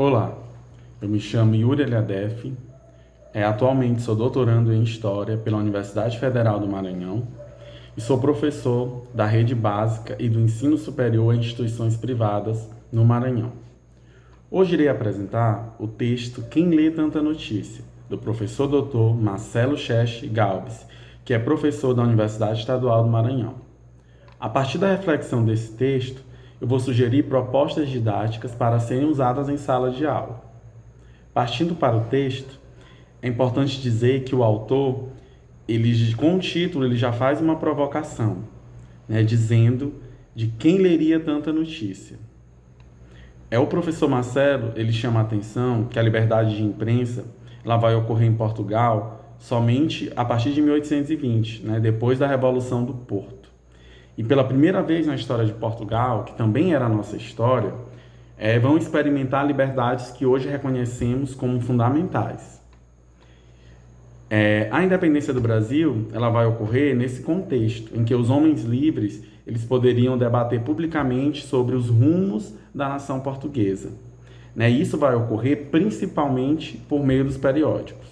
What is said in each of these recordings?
Olá, eu me chamo Yuri Eliadef, é, atualmente sou doutorando em História pela Universidade Federal do Maranhão e sou professor da rede básica e do ensino superior em instituições privadas no Maranhão. Hoje irei apresentar o texto Quem Lê Tanta Notícia, do professor doutor Marcelo Cheche Galbes, que é professor da Universidade Estadual do Maranhão. A partir da reflexão desse texto, eu vou sugerir propostas didáticas para serem usadas em sala de aula. Partindo para o texto, é importante dizer que o autor, ele, com o título, ele já faz uma provocação, né, dizendo de quem leria tanta notícia. É o professor Marcelo, ele chama a atenção que a liberdade de imprensa ela vai ocorrer em Portugal somente a partir de 1820, né, depois da Revolução do Porto. E pela primeira vez na história de Portugal, que também era a nossa história, é, vão experimentar liberdades que hoje reconhecemos como fundamentais. É, a independência do Brasil ela vai ocorrer nesse contexto em que os homens livres eles poderiam debater publicamente sobre os rumos da nação portuguesa. Né? Isso vai ocorrer principalmente por meio dos periódicos.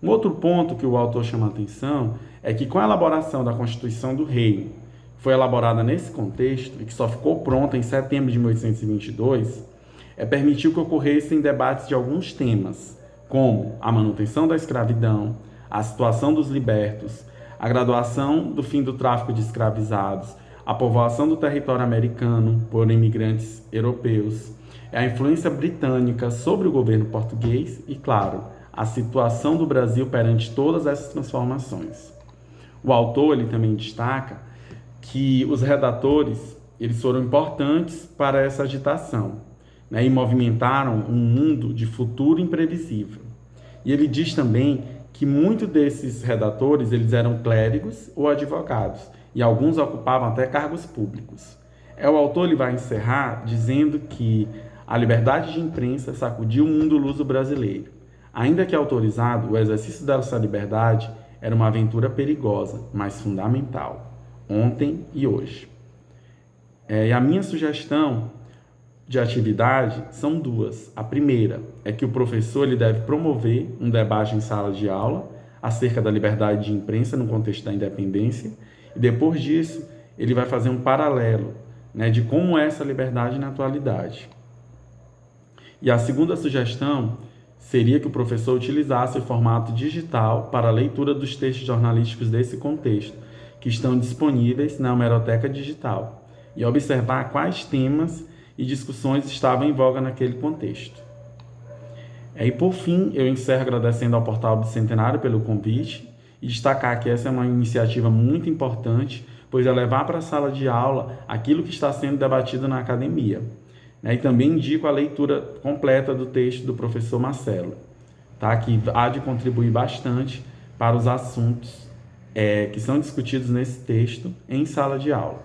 Um outro ponto que o autor chama a atenção é que com a elaboração da Constituição do Reino, foi elaborada nesse contexto e que só ficou pronta em setembro de 1822, é permitiu que ocorressem debates de alguns temas, como a manutenção da escravidão, a situação dos libertos, a graduação do fim do tráfico de escravizados, a povoação do território americano por imigrantes europeus, a influência britânica sobre o governo português e, claro, a situação do Brasil perante todas essas transformações. O autor ele também destaca que os redatores eles foram importantes para essa agitação né, e movimentaram um mundo de futuro imprevisível. E ele diz também que muitos desses redatores eles eram clérigos ou advogados e alguns ocupavam até cargos públicos. É o autor ele vai encerrar dizendo que a liberdade de imprensa sacudiu o mundo luso brasileiro. Ainda que autorizado, o exercício dessa liberdade era uma aventura perigosa, mas fundamental, ontem e hoje. É, e a minha sugestão de atividade são duas. A primeira é que o professor ele deve promover um debate em sala de aula acerca da liberdade de imprensa no contexto da independência e depois disso ele vai fazer um paralelo né, de como é essa liberdade na atualidade. E a segunda sugestão seria que o professor utilizasse o formato digital para a leitura dos textos jornalísticos desse contexto, que estão disponíveis na Hemeroteca Digital, e observar quais temas e discussões estavam em voga naquele contexto. E por fim, eu encerro agradecendo ao Portal Bicentenário pelo convite e destacar que essa é uma iniciativa muito importante, pois é levar para a sala de aula aquilo que está sendo debatido na academia. E também indico a leitura completa do texto do professor Marcelo, tá? que há de contribuir bastante para os assuntos é, que são discutidos nesse texto em sala de aula.